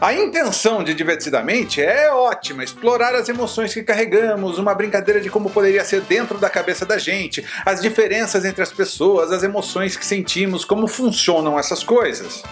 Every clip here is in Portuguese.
A intenção de Divertidamente é ótima, explorar as emoções que carregamos, uma brincadeira de como poderia ser dentro da cabeça da gente, as diferenças entre as pessoas, as emoções que sentimos, como funcionam essas coisas.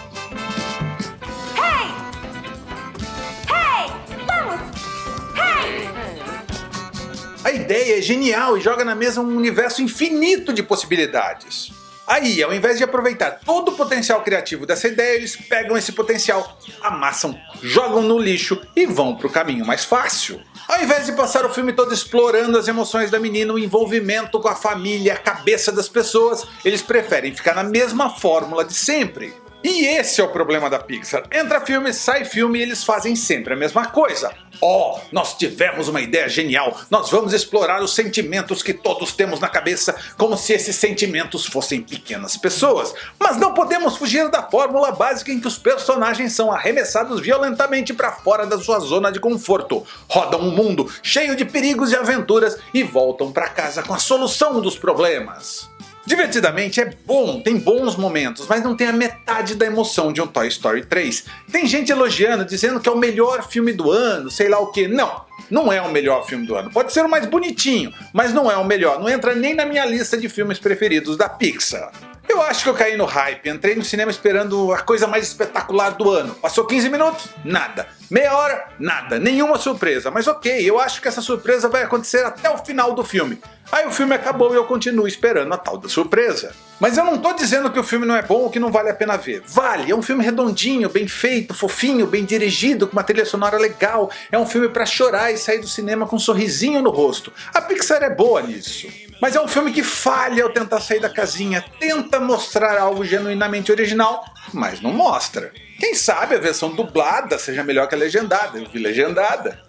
A ideia é genial e joga na mesa um universo infinito de possibilidades. Aí, ao invés de aproveitar todo o potencial criativo dessa ideia, eles pegam esse potencial, amassam, jogam no lixo e vão para o caminho mais fácil. Ao invés de passar o filme todo explorando as emoções da menina, o envolvimento com a família, a cabeça das pessoas, eles preferem ficar na mesma fórmula de sempre. E esse é o problema da Pixar. Entra filme, sai filme e eles fazem sempre a mesma coisa. Oh, nós tivemos uma ideia genial, nós vamos explorar os sentimentos que todos temos na cabeça como se esses sentimentos fossem pequenas pessoas. Mas não podemos fugir da fórmula básica em que os personagens são arremessados violentamente para fora da sua zona de conforto, rodam um mundo cheio de perigos e aventuras e voltam para casa com a solução dos problemas. Divertidamente é bom, tem bons momentos, mas não tem a metade da emoção de um Toy Story 3. Tem gente elogiando, dizendo que é o melhor filme do ano, sei lá o que. Não, não é o melhor filme do ano. Pode ser o mais bonitinho, mas não é o melhor. Não entra nem na minha lista de filmes preferidos da Pixar. Eu acho que eu caí no hype, entrei no cinema esperando a coisa mais espetacular do ano. Passou 15 minutos? Nada. Meia hora? Nada. Nenhuma surpresa. Mas ok, eu acho que essa surpresa vai acontecer até o final do filme. Aí o filme acabou e eu continuo esperando a tal da surpresa. Mas eu não tô dizendo que o filme não é bom ou que não vale a pena ver. Vale, é um filme redondinho, bem feito, fofinho, bem dirigido, com uma trilha sonora legal. É um filme para chorar e sair do cinema com um sorrisinho no rosto. A Pixar é boa nisso. Mas é um filme que falha ao tentar sair da casinha, tenta mostrar algo genuinamente original, mas não mostra. Quem sabe a versão dublada seja melhor que a legendada, eu vi legendada.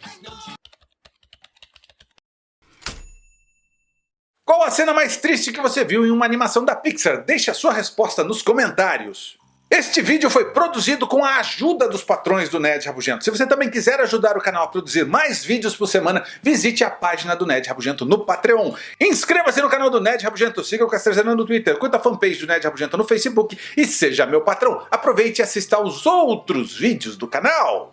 Qual a cena mais triste que você viu em uma animação da Pixar? Deixe a sua resposta nos comentários. Este vídeo foi produzido com a ajuda dos patrões do Ned Rabugento. Se você também quiser ajudar o canal a produzir mais vídeos por semana, visite a página do Ned Rabugento no Patreon. Inscreva-se no canal do Ned Rabugento, siga o Castrezano no Twitter, curta a fanpage do Ned Rabugento no Facebook e seja meu patrão. Aproveite e assista aos outros vídeos do canal.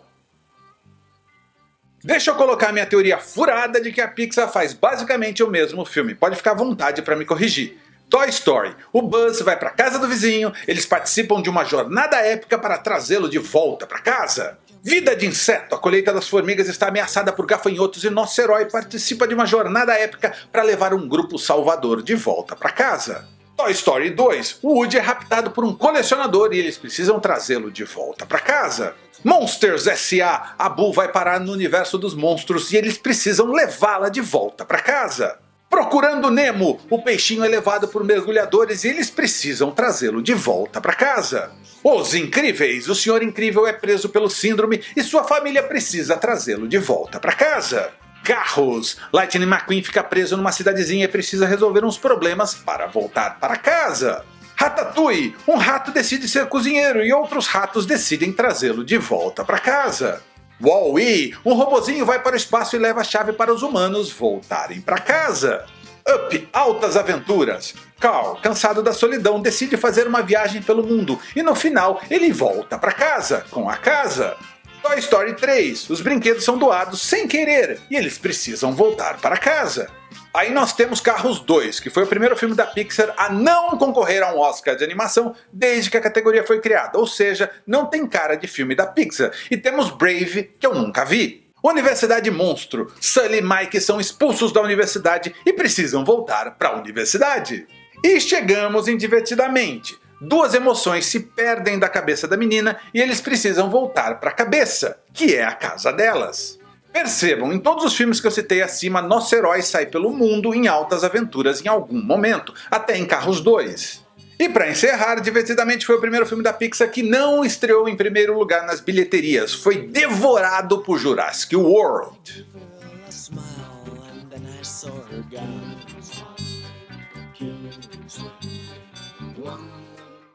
Deixa eu colocar minha teoria furada de que a Pixar faz basicamente o mesmo filme. Pode ficar à vontade para me corrigir. Toy Story. O Buzz vai para casa do vizinho, eles participam de uma jornada épica para trazê-lo de volta para casa. Vida de inseto. A colheita das formigas está ameaçada por gafanhotos e nosso herói participa de uma jornada épica para levar um grupo salvador de volta para casa. Toy Story 2. O Woody é raptado por um colecionador e eles precisam trazê-lo de volta para casa. Monsters S.A. A Boo vai parar no universo dos monstros e eles precisam levá-la de volta para casa. Procurando Nemo, o peixinho é levado por mergulhadores e eles precisam trazê-lo de volta para casa. Os Incríveis, o Senhor Incrível é preso pelo síndrome e sua família precisa trazê-lo de volta para casa. Carros, Lightning McQueen fica preso numa cidadezinha e precisa resolver uns problemas para voltar para casa. Ratatouille, um rato decide ser cozinheiro e outros ratos decidem trazê-lo de volta para casa. Wall-E, um robozinho vai para o espaço e leva a chave para os humanos voltarem para casa. Up, altas aventuras. Carl, cansado da solidão, decide fazer uma viagem pelo mundo e no final ele volta para casa, com a casa. Toy Story 3, os brinquedos são doados sem querer e eles precisam voltar para casa. Aí nós temos Carros 2, que foi o primeiro filme da Pixar a não concorrer a um Oscar de animação desde que a categoria foi criada, ou seja, não tem cara de filme da Pixar. E temos Brave, que eu nunca vi. Universidade Monstro. Sully e Mike são expulsos da universidade e precisam voltar para a universidade. E chegamos em Divertidamente. Duas emoções se perdem da cabeça da menina e eles precisam voltar para a cabeça, que é a casa delas. Percebam, em todos os filmes que eu citei acima, nosso herói sai pelo mundo em altas aventuras em algum momento, até em Carros 2. E para encerrar, Divertidamente foi o primeiro filme da Pixar que não estreou em primeiro lugar nas bilheterias, foi devorado por Jurassic World. One